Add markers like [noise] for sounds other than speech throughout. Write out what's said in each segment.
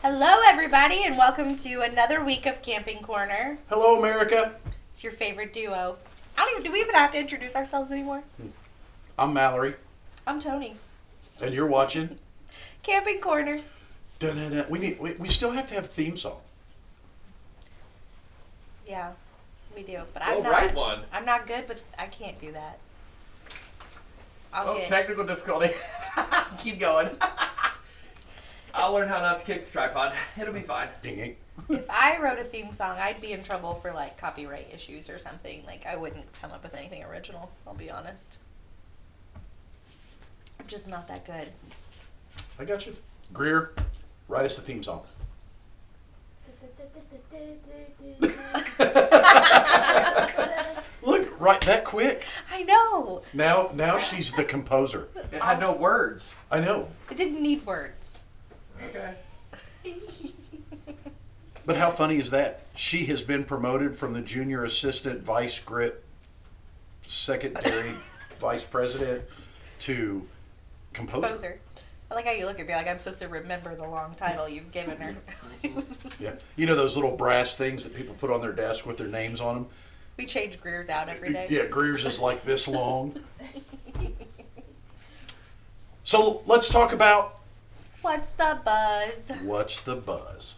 Hello, everybody, and welcome to another week of Camping Corner. Hello, America. It's your favorite duo. I don't even. Do we even have to introduce ourselves anymore? Hmm. I'm Mallory, I'm Tony. and you're watching. [laughs] Camping Corner. Da-da-da. We need. We, we still have to have a theme song. Yeah, we do. But Go I'm not. write one. I'm not good, but I can't do that. I'll Oh, get. technical difficulty. [laughs] Keep going. [laughs] I'll learn how not to kick the tripod. [laughs] It'll be fine. Ding ding. If I wrote a theme song, I'd be in trouble for like copyright issues or something. Like I wouldn't come up with anything original. I'll be honest. I'm just not that good. I got you. Greer, write us a theme song. [laughs] Look, right that quick. I know. Now, now she's the composer. It had no words. I know. It didn't need words. Okay. But how funny is that? She has been promoted from the junior assistant vice grip secretary [laughs] vice president to composer. Composer. I like how you look at me like I'm supposed to remember the long title you've given her. [laughs] Yeah. You know those little brass things that people put on their desk with their names on them? we change Greer's out every day. Yeah, Greer's is like this long. [laughs] So let's talk about What's the buzz? what's the buzz.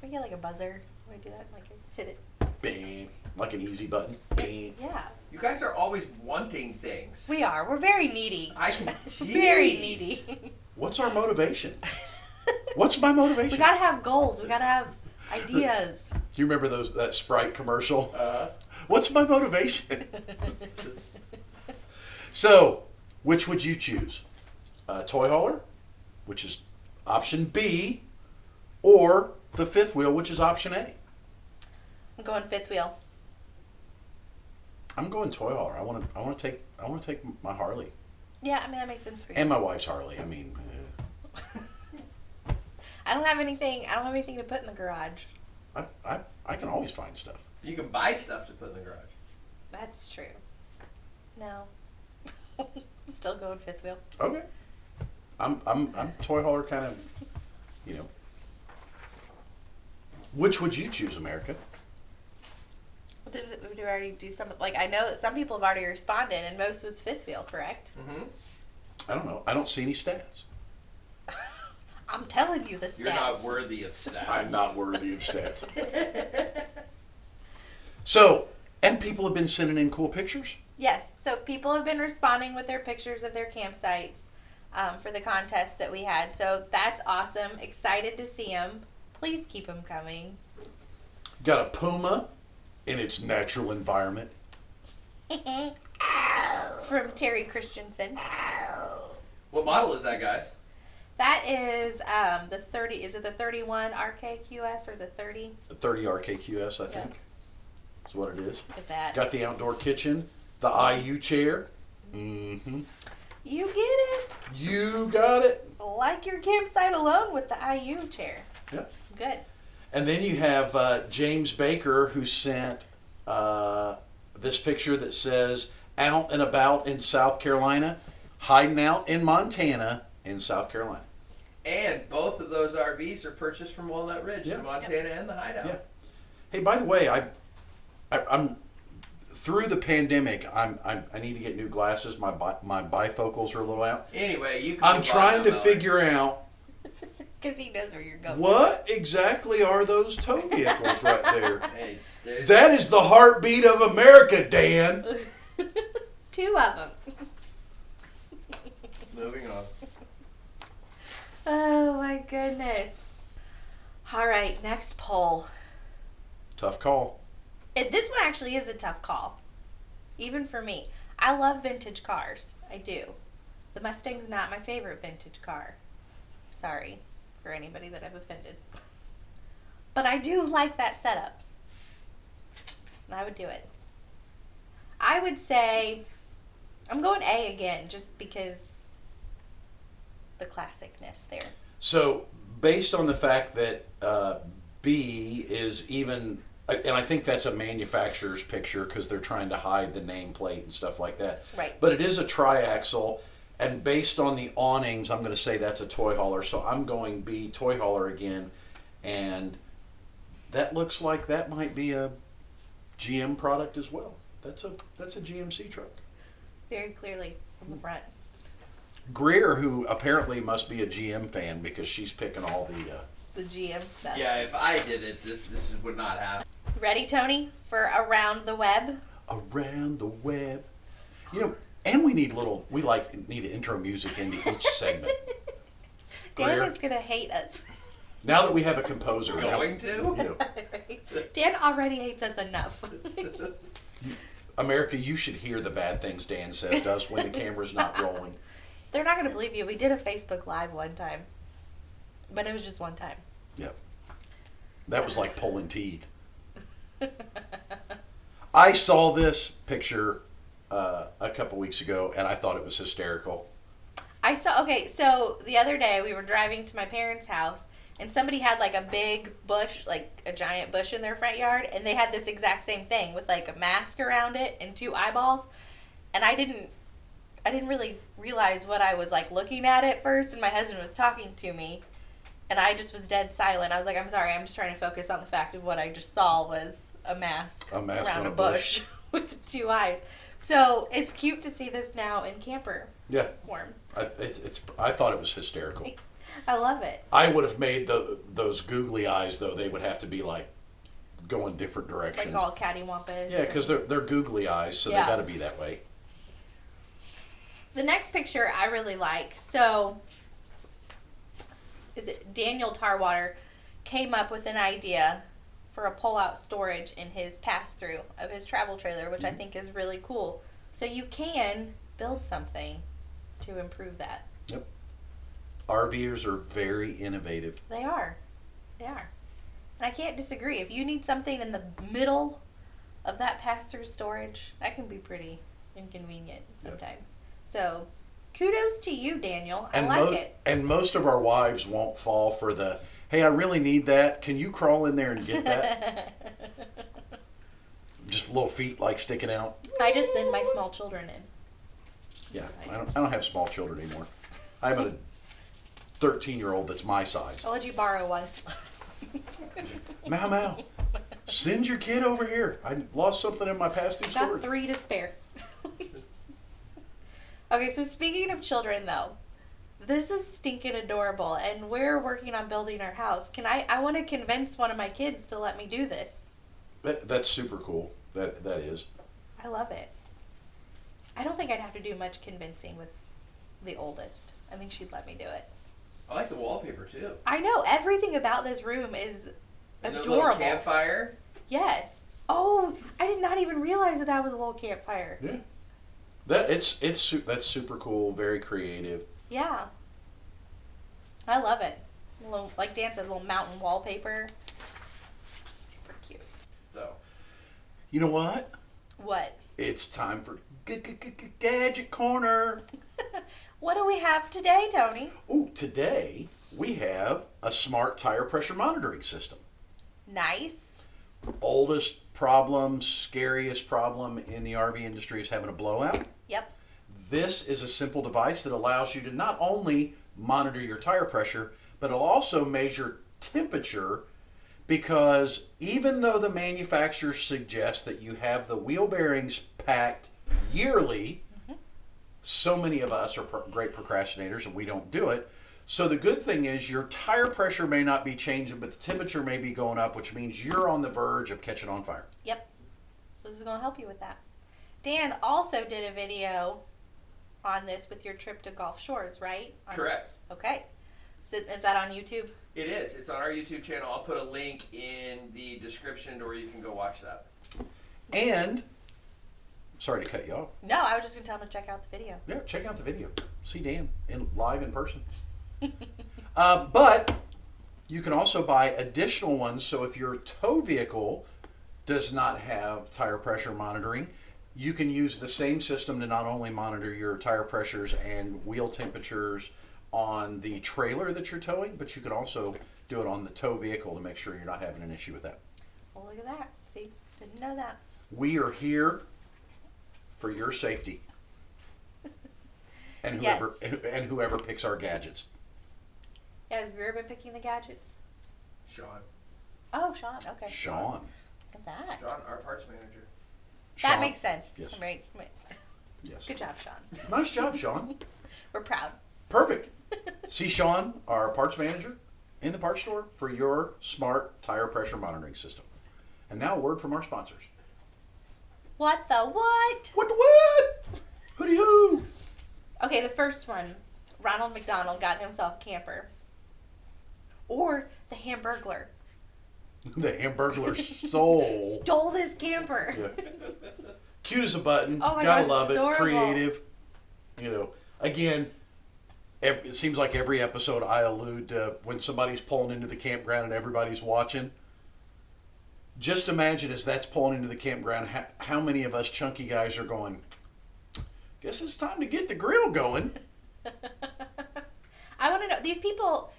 Can we get like a buzzer? Can we do that? Like hit it. Bang, like an easy button. Bang. Yeah. You guys are always wanting things. We are. We're very needy. I can. [laughs] very needy. What's our motivation? [laughs] What's my motivation? We gotta have goals. We gotta have ideas. [laughs] Do you remember those that Sprite commercial? Uh, What's my motivation? so, which would you choose? A toy hauler, which is option B, or the fifth wheel, which is option A? I'm going fifth wheel. I'm going toy hauler. I want to. I want to take. I want to take my Harley Yeah, I mean that makes sense for you. and my wife's Harley. I mean, uh, [laughs] I don't have anything. I don't have anything to put in the garage. I, I I can always find stuff. you can buy stuff to put in the garage. That's true. No. [laughs] Still going fifth wheel. Okay. I'm I'm I'm toy hauler kind of, you know. Which would you choose, America? Did, did we already do some? Like I know that some people have already responded, and most was fifth wheel, correct? Mm-hmm. I don't know. I don't see any stats. [laughs] I'm telling you the stats. You're not worthy of stats. I'm not worthy of stats. [laughs] So, and people have been sending in cool pictures. yes. So people have been responding with their pictures of their campsites um, for the contest that we had. So that's awesome. Excited to see them. Please keep them coming. Got a puma in its natural environment. [laughs] From Terry Christensen. What model is that, guys? That is um, the 30. Is it the 31 RKQS or the 30? A 30 RKQS, I Yeah. think. Is what it is. With that. Got the outdoor kitchen, the IU chair. Mm-hmm. You get it. You got it. Like your campsite alone with the IU chair. Yeah. Good. And then you have uh, James Baker who sent uh, this picture that says out and about in South Carolina, hiding out in Montana in South Carolina. And both of those RVs are purchased from Walnut Ridge, Yeah. the Montana and the Hideout. Yeah. Hey, by the way, I, I I'm through the pandemic. I'm, I'm I need to get new glasses. My bi- my bifocals are a little out. Anyway, you can. I'm trying to Mallory. figure out [laughs] Because he knows where you're going. what exactly are those tow vehicles right [laughs] there. Hey, there's That is the heartbeat of America, Dan. [laughs] Two of them. Moving on. oh my goodness. All right, next poll. Tough call. It, this one actually is a tough call, even for me. I love vintage cars. I do. The Mustang's not my favorite vintage car. Sorry for anybody that I've offended. But I do like that setup. And I would do it. I would say I'm going A again just because the classicness there. So, based on the fact that uh, B is even, and I think that's a manufacturer's picture because they're trying to hide the nameplate and stuff like that. Right. But it is a triaxle, and based on the awnings, I'm going to say that's a toy hauler. So I'm going B, toy hauler again. and that looks like that might be a GM product as well. That's a that's a GMC truck. Very clearly from the front. Greer, who apparently must be a GM fan because she's picking all the. Uh, The GM stuff. Yeah, if I did it, this this would not happen. Ready, Tony, for around the web? around the web. You know, and we need little. We like need intro music into each segment. [laughs] Dan Greer. is gonna hate us. Now that we have a composer, now- Going to? you know, [laughs] Dan already hates us enough. [laughs] America, you should hear the bad things Dan says to us when the camera's not rolling. They're not gonna believe you. We did a Facebook Live one time, but it was just one time. That was like pulling teeth. [laughs] I saw this picture uh, a couple weeks ago, and I thought it was hysterical. I saw. Okay, so the other day we were driving to my parents' house, and somebody had like a big bush, like a giant bush in their front yard, and they had this exact same thing with like a mask around it and two eyeballs, and I didn't. I didn't really realize what I was like looking at at first, and my husband was talking to me, and I just was dead silent. I was like, "I'm sorry, I'm just trying to focus on the fact of what I just saw was a mask, A mask around a bush, bush. [laughs] with two eyes." So it's cute to see this now in camper Yeah, form. I, it's, it's. I thought it was hysterical. [laughs] I love it. I would have made the, those googly eyes though. They would have to be like going different directions. Like all cattywampus. Yeah, because they're they're googly eyes, so Yeah. they got to be that way. The next picture I really like. So, is it Daniel Tarwater came up with an idea for a pull-out storage in his pass-through of his travel trailer, which I Mhm. think is really cool. So you can build something to improve that. Yep. RVers are very innovative. They are. They are. And I can't disagree. If you need something in the middle of that pass-through storage, that can be pretty inconvenient Yep. sometimes. So, kudos to you, Daniel. I And like mo- it. and most of our wives won't fall for the hey, I really need that. Can you crawl in there and get that? [laughs] Just little feet like sticking out. I just send my small children in. Yeah, That's I don't, I don't have small children anymore. I have a 13 year old that's my size. I'll let you borrow one. [laughs] Mau Mau, send your kid over here. I lost something in my pass through Got storage. three to spare. [laughs] okay, so speaking of children, though, this is stinking adorable, and we're working on building our house. Can I? I want to convince one of my kids to let me do this. That, that's super cool. That that is. I love it. I don't think I'd have to do much convincing with the oldest. I think she'd let me do it. I like the wallpaper too. I know everything about this room is And the little adorable. campfire. Yes. Oh, I did not even realize that that was a little campfire. Yeah. That it's it's that's super cool. Very creative. Yeah. I love it. A little, like Dan said, a little mountain wallpaper. Super cute. So You know what? What? It's time for G- G- G- G- Gadget Corner. [laughs] what do we have today, Tony? Ooh, today we have a smart tire pressure monitoring system. Nice. Oldest problem, scariest problem in the RV industry is having a blowout. Yep. This is a simple device that allows you to not only monitor your tire pressure, but it'll also measure temperature because even though the manufacturer suggests that you have the wheel bearings packed yearly, Mhm. so many of us are pro- great procrastinators and we don't do it. So the good thing is your tire pressure may not be changing, but the temperature may be going up, which means you're on the verge of catching on fire. Yep. So this is going to help you with that. Dan also did a video on this with your trip to Gulf Shores, right? On- correct. Okay. So is that on YouTube? It is. It's on our YouTube channel. I'll put a link in the description to where you can go watch that. And sorry to cut you off. No, I was just going to tell him to check out the video. Yeah, check out the video. See Dan in live in person. [laughs] Uh, but you can also buy additional ones. So if your tow vehicle does not have tire pressure monitoring, you can use the same system to not only monitor your tire pressures and wheel temperatures on the trailer that you're towing, but you can also do it on the tow vehicle to make sure you're not having an issue with that. well, look at that. See? Didn't know that. We are here for your safety [laughs] and Yes. whoever and whoever picks our gadgets. Yeah, has Greer been picking the gadgets? Sean. Oh, Sean. Okay. Sean. Look at that. John, our parts manager. That Sean. makes sense. Yes. Right. right. Yes. Good job, Sean. Nice job, Sean. [laughs] We're proud. Perfect. [laughs] See Sean, our parts manager, in the parts store for your smart tire pressure monitoring system. And now a word from our sponsors. what the what? What the what? Hooty hoo. Okay, the first one. Ronald McDonald got himself a camper. Or the Hamburglar [laughs] The Hamburglar soul. stole this camper. Yeah. Cute as a button. Oh my Gotta gosh, love it. adorable. Creative. You know, again, it seems like every episode I allude to when somebody's pulling into the campground and everybody's watching. Just imagine as that's pulling into the campground, how, how many of us chunky guys are going, guess it's time to get the grill going. [laughs] I want to know these people,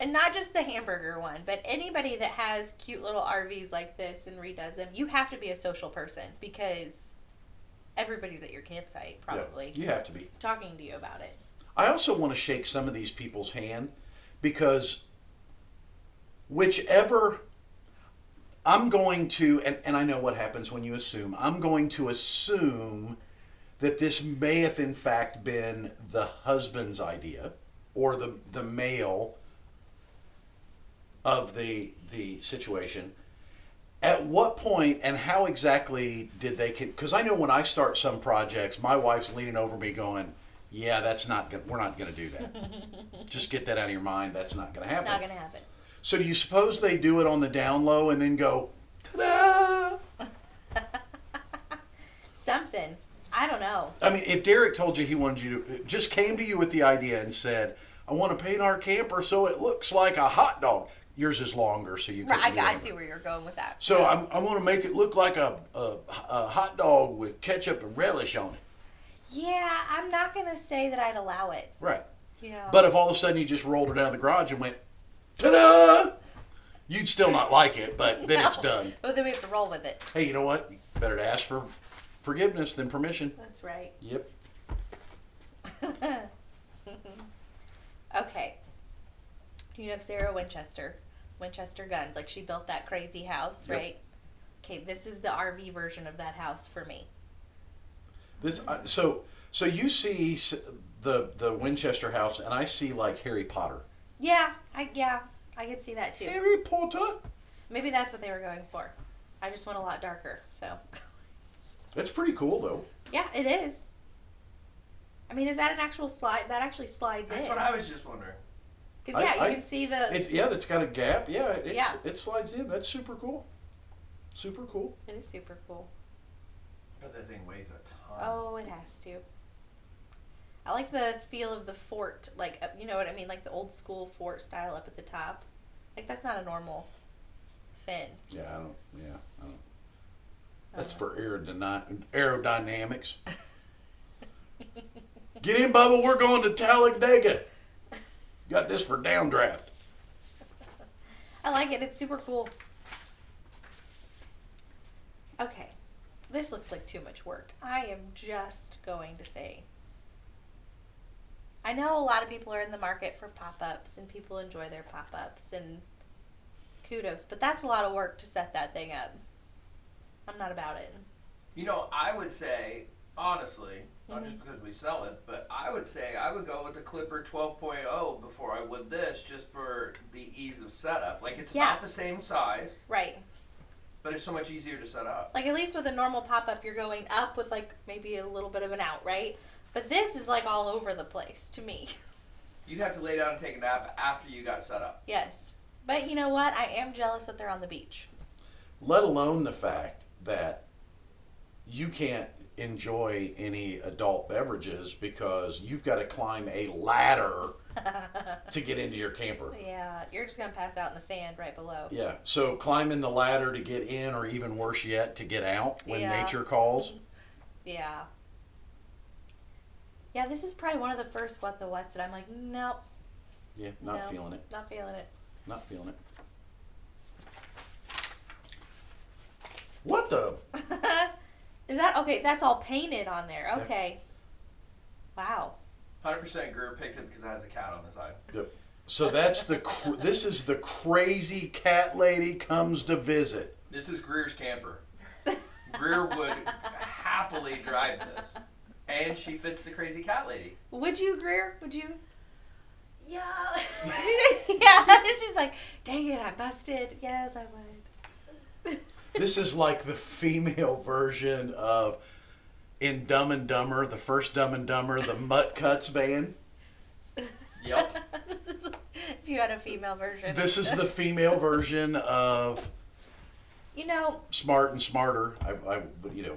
and not just the hamburger one, but anybody that has cute little RVs like this and redoes them. You have to be a social person because everybody's at your campsite Yeah, probably you have to be. talking to you about it. I also want to shake some of these people's hand because whichever I'm going to, and, and I know what happens when you assume, I'm going to assume that this may have in fact been the husband's idea or the, the male of the, the situation. At what point and how exactly did they, because I know when I start some projects, my wife's leaning over me going, yeah, that's not good. We're not going to do that. [laughs] Just get that out of your mind. That's not going to happen. Not gonna happen. So do you suppose they do it on the down low and then go, ta-da? [laughs] Something. I don't know. I mean, if Derek told you he wanted you to, just came to you with the idea and said, I want to paint our camper so it looks like a hot dog. Yours is longer, so you can. Right, I, I see where you're going with that. So I'm, I want to make it look like a, a, a hot dog with ketchup and relish on it. Yeah, I'm not gonna say that I'd allow it. Right. You know. But if all of a sudden you just rolled her down the garage and went, ta-da, you'd still not like it, but then it's [laughs] done. But then we have to roll with it. Hey, you know what? Better to ask for forgiveness than permission. That's right. Yep. [laughs] okay. You know Sarah Winchester, Winchester Guns. Like she built that crazy house, Yep. right? Okay, this is the RV version of that house for me. This uh, so so you see the the Winchester house, and I see like Harry Potter. Yeah, I yeah, I could see that too. Harry Potter. Maybe that's what they were going for. I just went a lot darker, so [laughs] That's pretty cool though. yeah, it is. I mean, is that an actual slide? That actually slides That's in. what I was just wondering. Because I- yeah, you I- can see the. It's yeah, that's got a gap. Yeah, it's, Yeah. it slides in. That's super cool. Super cool. It is super cool. But that thing weighs a ton. Oh, it has to. I like the feel of the fort, like uh, you know what I mean, like the old school fort style up at the top. Like that's not a normal fence. Yeah, I don't. Yeah, I don't. That's Uh, for aerodyna- aerodynamics. [laughs] Get in, Bubba. We're going to Talladega. Got this for downdraft. I like it. It's super cool. Okay. This looks like too much work. I am just going to say. I know a lot of people are in the market for pop ups and people enjoy their pop ups and kudos, but that's a lot of work to set that thing up. I'm not about it. You know, I would say, honestly, not just because we sell it, but I would say I would go with the Clipper 12.0 before I would this, just for the ease of setup. Like it's Yeah. about the same size, Right. but it's so much easier to set up. Like at least with a normal pop up, you're going up with like maybe a little bit of an out, right? But this is like all over the place to me. [laughs] You'd have to lay down and take a nap after you got set up. yes. But you know what? I am jealous that they're on the beach. Let alone the fact that you can't enjoy any adult beverages because you've got to climb a ladder [laughs] to get into your camper. yeah, you're just gonna pass out in the sand right below. Yeah, so climbing the ladder to get in, or even worse yet, to get out when Yeah. nature calls. Yeah. Yeah, this is probably one of the first what the whats that I'm like, nope, Yeah, not No. feeling it. not feeling it. Not feeling it. What the? [laughs] is that okay? That's all painted on there. Yeah. Okay. Wow. 100% Greer picked it because it has a cat on the side. Yep. So that's the cr- this is the crazy cat lady comes to visit. This is Greer's camper. Greer would happily drive this, and she fits the crazy cat lady. Would you, Greer? Would you? Yeah. [laughs] yeah. [laughs] She's like, dang it, I busted. Yes, I would. [laughs] This is like the female [laughs] version of in Dumb and Dumber, the first Dumb and Dumber, the Mutt Cutts band. Yep. [laughs] This is- if you had a female version. This is the female version of You know, Smart and Smarter. I, I you know,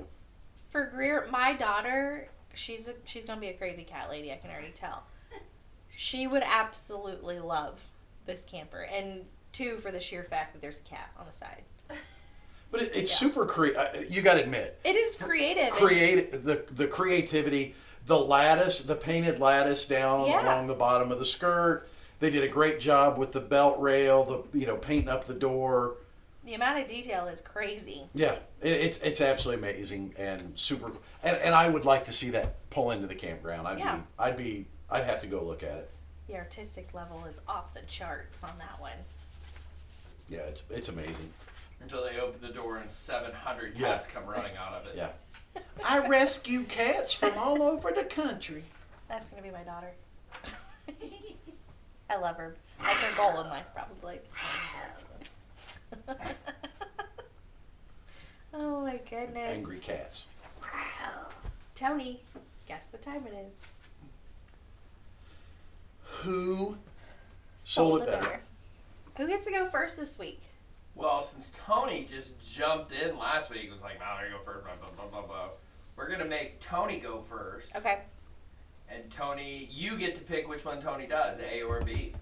for Greer, my daughter, she's a, she's gonna be a crazy cat lady. I can already tell. She would absolutely love this camper, and two for the sheer fact that there's a cat on the side. [laughs] but it, it's Yeah. super creative. Uh, you got to admit, It is creative. create the the creativity, the lattice, the painted lattice down Yeah. along the bottom of the skirt. They did a great job with the belt rail, the you know painting up the door. The amount of detail is crazy. Yeah, it, it's it's absolutely amazing and super. And, and I would like to see that pull into the campground. I'd Yeah. be I'd be I'd have to go look at it. The artistic level is off the charts on that one. Yeah, it's it's amazing. Until they open the door and 700 Yeah. cats come running out of it. Yeah. [laughs] I rescue cats from all over the country. That's gonna be my daughter. [laughs] I love her. That's her goal in life, probably. [laughs] oh my goodness. Angry cats. Tony, guess what time it is? Who sold, it a better? Who gets to go first this week? Well, since Tony just jumped in last week, was like, "Mallory, go first." Blah blah blah blah blah. We're gonna make Tony go first, Okay. and Tony, you get to pick which one Tony does, A or B.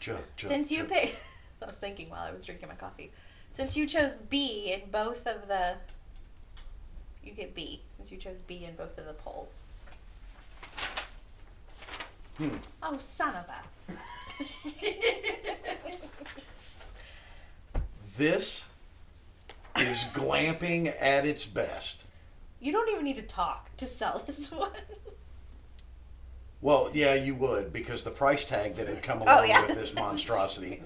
Jump, jump, Since you jump. pick, [laughs] I was thinking while I was drinking my coffee. Since you chose B in both of the, you get B. Since you chose B in both of the polls. Hmm. Oh, son of a. [laughs] This is glamping at its best. you don't even need to talk to sell this one. Well, yeah, you would because the price tag that had come Oh, along yeah. with this [laughs] monstrosity.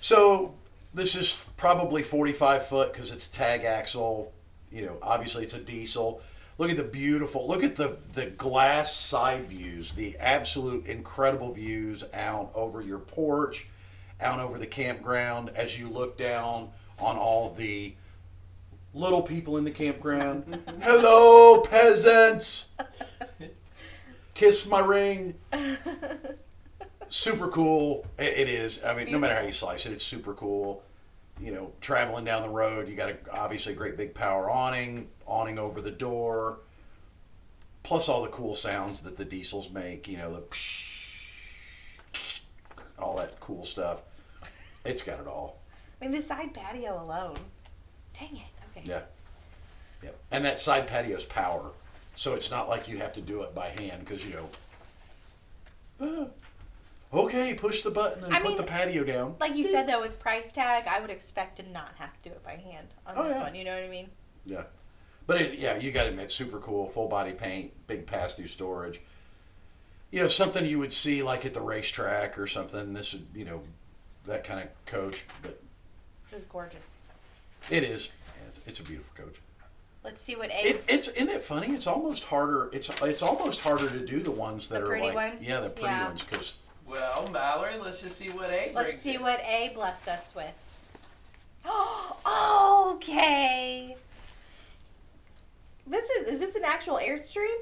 So this is probably 45 foot because it's tag axle. You know, obviously it's a diesel. Look at the beautiful. Look at the the glass side views. The absolute incredible views out over your porch, out over the campground as you look down on all the little people in the campground. [laughs] Hello, peasants. Kiss my ring super cool. It, it is. I mean, no matter how you slice it, it's super cool. You know, traveling down the road, you got a, obviously a great big power awning, awning over the door, plus all the cool sounds that the diesels make. You know, the psh, all that cool stuff. It's got it all. I mean, the side patio alone. Dang it. Okay. Yeah. Yep. And that side patio's power, so it's not like you have to do it by hand because you know. "Ah, okay, push the button and I put mean, the patio down. Like you said though, with price tag, I would expect to not have to do it by hand on Oh, this yeah. one. You know what I mean? Yeah. But it, yeah, you got to admit, super cool, full body paint, big pass through storage. You know, something you would see like at the racetrack or something. This would, you know, that kind of coach. But It is gorgeous. it is, yeah, it's, it's a beautiful coach. Let's see what A. It, it's isn't it funny? It's almost harder. It's it's almost harder to do the ones that The are pretty like ones? yeah, the pretty Yeah. ones because Well, Mallory, let's just see what A brings. Let's see in. what A blessed us with. Oh, [gasps] okay. This is is this an actual Airstream?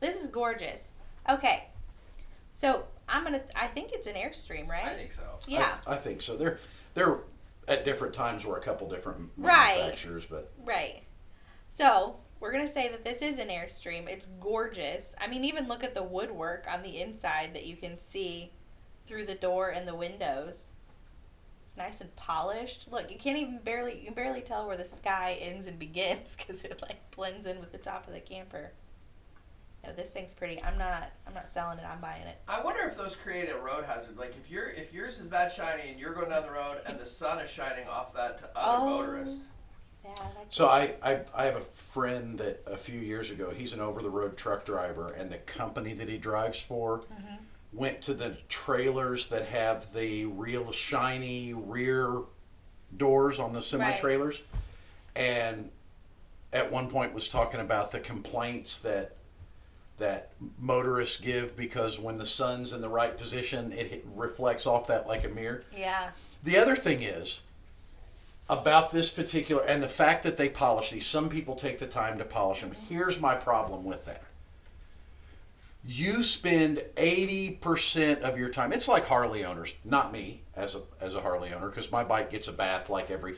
This is gorgeous. Okay. So I'm gonna I think it's an Airstream, right? I think so. Yeah. I, I think so. They're they're at different times were a couple different Right. manufacturers, but Right. So we're gonna say that this is an Airstream. It's gorgeous. I mean, even look at the woodwork on the inside that you can see through the door and the windows. It's nice and polished. Look, you can't even barely you can barely tell where the sky ends and begins [laughs] because it like blends in with the top of the camper. No, this thing's pretty. I'm not I'm not selling it. I'm buying it. I wonder if those create a road hazard. Like if you're if yours is that shiny and you're going down the road and the sun is shining off that to other Oh. motorists. Yeah, So I, I I have a friend that a few years ago he's an over the road truck driver and the company that he drives for Mhm. went to the trailers that have the real shiny rear doors on the semi trailers and at one point was talking about the complaints that that motorists give because when the sun's in the right position it reflects off that like a mirror Yeah. the other thing is about this particular, and the fact that they polish these, some people take the time to polish them. Mm-hmm. Here's my problem with that. You spend 80% of your time. It's like Harley owners, not me as a as a Harley owner, because my bike gets a bath like every.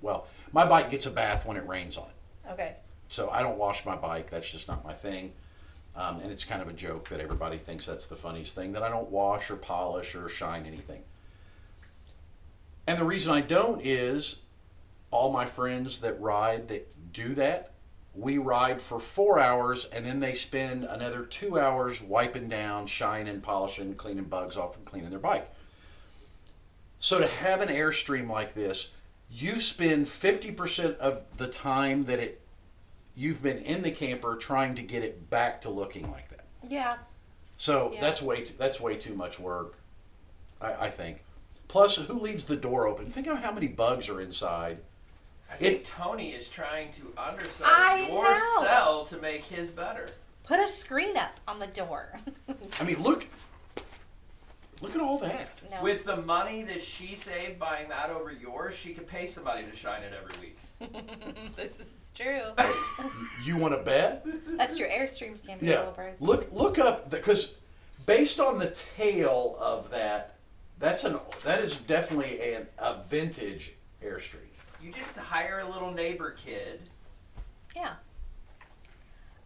Well, my bike gets a bath when it rains on it. Okay. So I don't wash my bike. That's just not my thing. Um, and it's kind of a joke that everybody thinks that's the funniest thing that I don't wash or polish or shine anything. And the reason I don't is all my friends that ride that do that, we ride for four hours and then they spend another two hours wiping down, shining, polishing, cleaning bugs off, and cleaning their bike. So to have an Airstream like this, you spend 50% of the time that it you've been in the camper trying to get it back to looking like that. Yeah. So Yeah. that's way too, that's way too much work, I, I think. Plus, who leaves the door open? Think of how many bugs are inside. I think Tony is trying to undersell I your know. cell to make his better. Put a screen up on the door. I mean, look, look at all that. no. With the money that she saved buying that over yours, she could pay somebody to shine it every week. [laughs] this is true. [laughs] You want to bet? That's true. Airstreams can be a Yeah. little pricey. Look, look up because based on the tail of that, that's an that is definitely an, a vintage Airstream. You just hire a little neighbor kid. Yeah.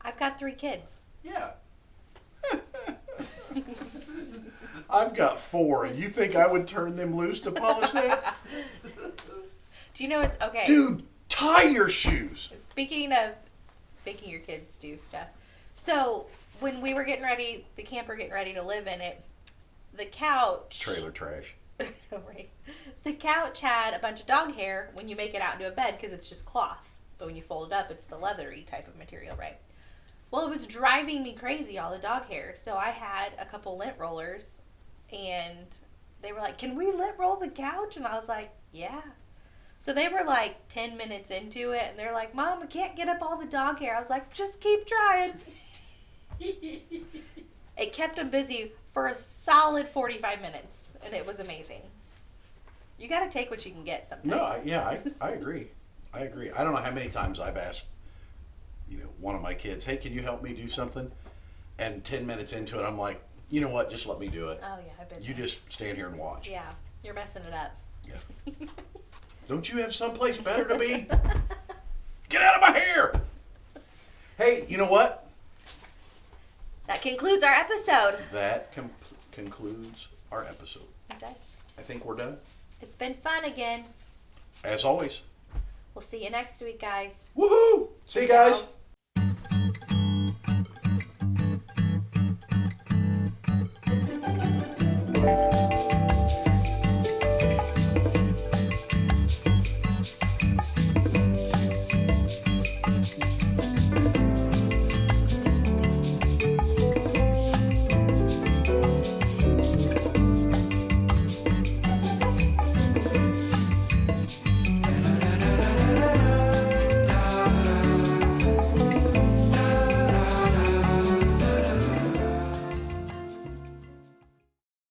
I've got three kids. Yeah. [laughs] I've got four, and you think I would turn them loose to polish that? [laughs] Do you know it's okay? Dude, tie your shoes. Speaking of making your kids do stuff, so when we were getting ready, the camper getting ready to live in it, the couch. Trailer trash. [laughs] The couch had a bunch of dog hair when you make it out into a bed because it's just cloth, but when you fold it up, it's the leathery type of material, right? Well, it was driving me crazy all the dog hair, so I had a couple lint rollers, and they were like, "Can we lint roll the couch?" And I was like, "Yeah." So they were like 10 minutes into it, and they're like, Mom, we can't get up all the dog hair. I was like, just keep trying. [laughs] It kept them busy for a solid 45 minutes, and it was amazing. You got to take what you can get sometimes. No, I, yeah, I, I agree. I agree. I don't know how many times I've asked, you know, one of my kids, hey, can you help me do something? And 10 minutes into it, I'm like, you know what, just let me do it. Oh, yeah, I've been You there. just stand here and watch. Yeah, you're messing it up. Yeah. [laughs] Don't you have someplace better to be? [laughs] Get out of my hair! Hey, you know what? that concludes our episode. That com- concludes our episode. It does. I think we're done. It's been fun again. As always. We'll see you next week, guys. Woohoo! See you guys. Gals.